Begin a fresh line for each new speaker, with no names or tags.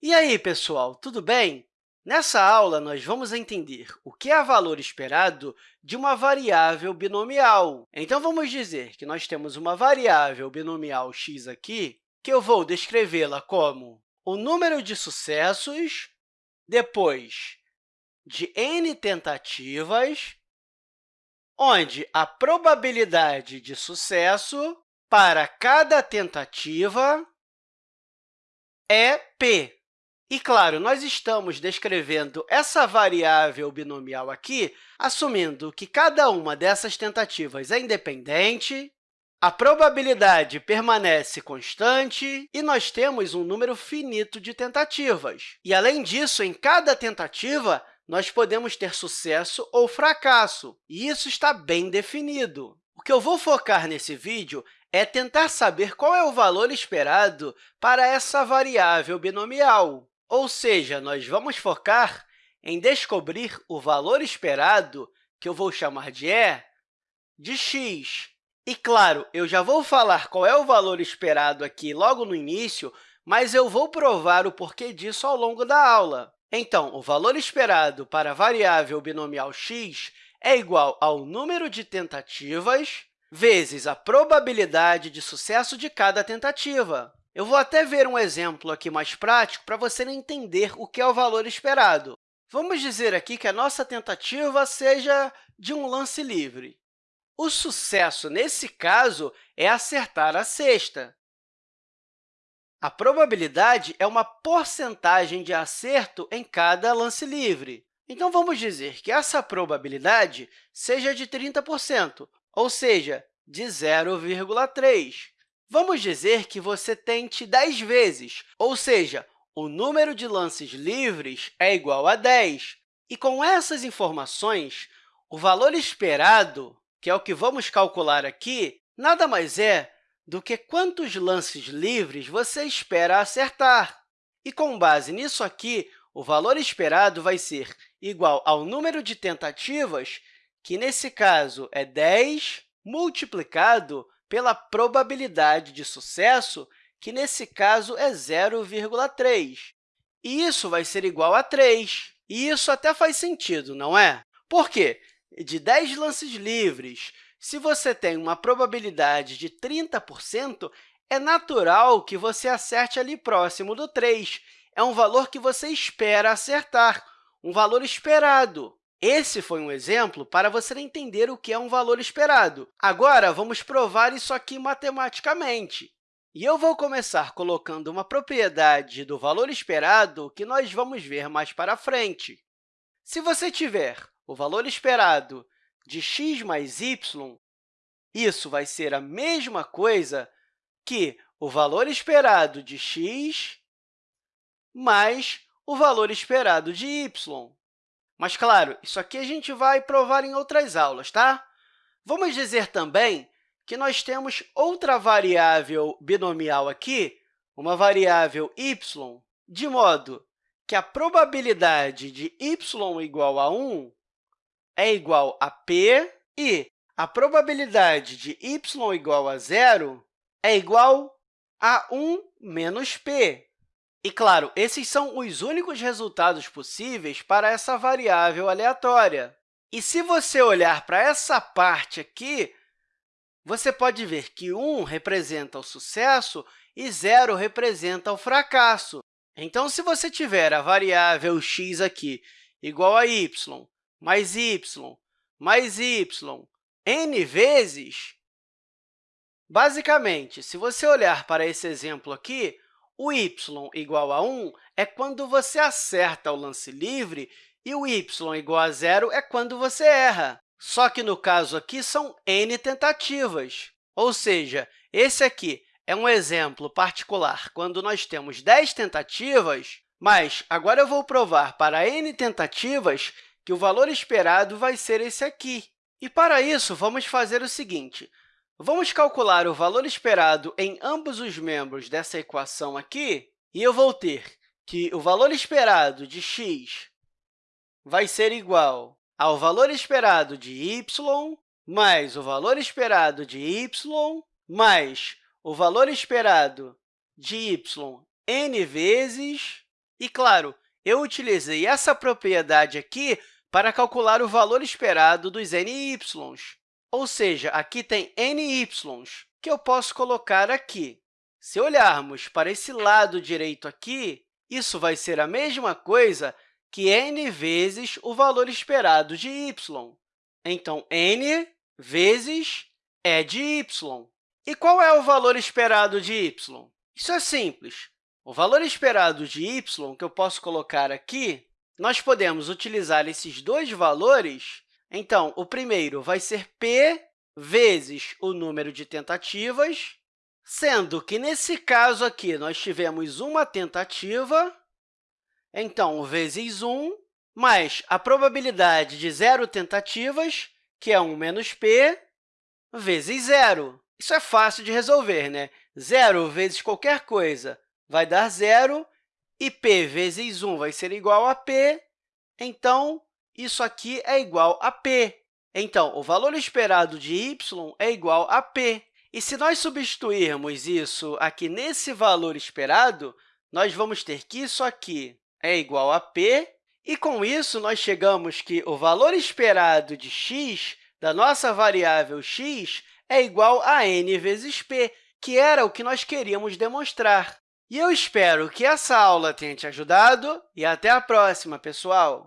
E aí, pessoal, tudo bem? Nessa aula, nós vamos entender o que é valor esperado de uma variável binomial. Então, vamos dizer que nós temos uma variável binomial x aqui, que eu vou descrevê-la como o número de sucessos depois de n tentativas, onde a probabilidade de sucesso para cada tentativa é p. E, claro, nós estamos descrevendo essa variável binomial aqui, assumindo que cada uma dessas tentativas é independente, a probabilidade permanece constante e nós temos um número finito de tentativas. E, além disso, em cada tentativa, nós podemos ter sucesso ou fracasso, e isso está bem definido. O que eu vou focar nesse vídeo é tentar saber qual é o valor esperado para essa variável binomial. Ou seja, nós vamos focar em descobrir o valor esperado, que eu vou chamar de E, de x. E, claro, eu já vou falar qual é o valor esperado aqui logo no início, mas eu vou provar o porquê disso ao longo da aula. Então, o valor esperado para a variável binomial x é igual ao número de tentativas vezes a probabilidade de sucesso de cada tentativa. Eu vou até ver um exemplo aqui mais prático para você entender o que é o valor esperado. Vamos dizer aqui que a nossa tentativa seja de um lance livre. O sucesso, nesse caso, é acertar a cesta. A probabilidade é uma porcentagem de acerto em cada lance livre. Então, vamos dizer que essa probabilidade seja de 30%, ou seja, de 0,3. Vamos dizer que você tente 10 vezes, ou seja, o número de lances livres é igual a 10. E, com essas informações, o valor esperado, que é o que vamos calcular aqui, nada mais é do que quantos lances livres você espera acertar. E, com base nisso aqui, o valor esperado vai ser igual ao número de tentativas, que, nesse caso, é 10 multiplicado pela probabilidade de sucesso, que, nesse caso, é 0,3. E isso vai ser igual a 3. E isso até faz sentido, não é? Por quê? De 10 lances livres, se você tem uma probabilidade de 30%, é natural que você acerte ali próximo do 3. É um valor que você espera acertar, um valor esperado. Esse foi um exemplo para você entender o que é um valor esperado. Agora, vamos provar isso aqui matematicamente. E eu vou começar colocando uma propriedade do valor esperado que nós vamos ver mais para frente. Se você tiver o valor esperado de x mais y, isso vai ser a mesma coisa que o valor esperado de x mais o valor esperado de y. Mas, claro, isso aqui a gente vai provar em outras aulas, tá? Vamos dizer também que nós temos outra variável binomial aqui, uma variável y, de modo que a probabilidade de y igual a 1 é igual a p e a probabilidade de y igual a zero é igual a 1 menos p. E, claro, esses são os únicos resultados possíveis para essa variável aleatória. E se você olhar para essa parte aqui, você pode ver que 1 representa o sucesso e 0 representa o fracasso. Então, se você tiver a variável x aqui igual a y mais y mais y n vezes, basicamente, se você olhar para esse exemplo aqui, o y igual a 1 é quando você acerta o lance livre e o y igual a zero é quando você erra. Só que, no caso aqui, são n tentativas. Ou seja, esse aqui é um exemplo particular quando nós temos 10 tentativas, mas agora eu vou provar para n tentativas que o valor esperado vai ser esse aqui. E, para isso, vamos fazer o seguinte. Vamos calcular o valor esperado em ambos os membros dessa equação aqui, e eu vou ter que o valor esperado de x vai ser igual ao valor esperado de y mais o valor esperado de y mais o valor esperado de y n vezes E, claro, eu utilizei essa propriedade aqui para calcular o valor esperado dos ny. Ou seja, aqui tem ny, que eu posso colocar aqui. Se olharmos para esse lado direito aqui, isso vai ser a mesma coisa que n vezes o valor esperado de y. Então, n vezes é de y. E qual é o valor esperado de y? Isso é simples. O valor esperado de y, que eu posso colocar aqui, nós podemos utilizar esses dois valores. Então, o primeiro vai ser p vezes o número de tentativas, sendo que, nesse caso aqui, nós tivemos uma tentativa, então, vezes 1, mais a probabilidade de zero tentativas, que é 1 menos p, vezes zero. Isso é fácil de resolver, né? Zero vezes qualquer coisa vai dar zero, e p vezes 1 vai ser igual a p, então, isso aqui é igual a p. Então, o valor esperado de y é igual a p. E se nós substituirmos isso aqui nesse valor esperado, nós vamos ter que isso aqui é igual a p, e, com isso, nós chegamos que o valor esperado de x da nossa variável x é igual a n vezes p, que era o que nós queríamos demonstrar. E eu espero que essa aula tenha te ajudado e até a próxima, pessoal!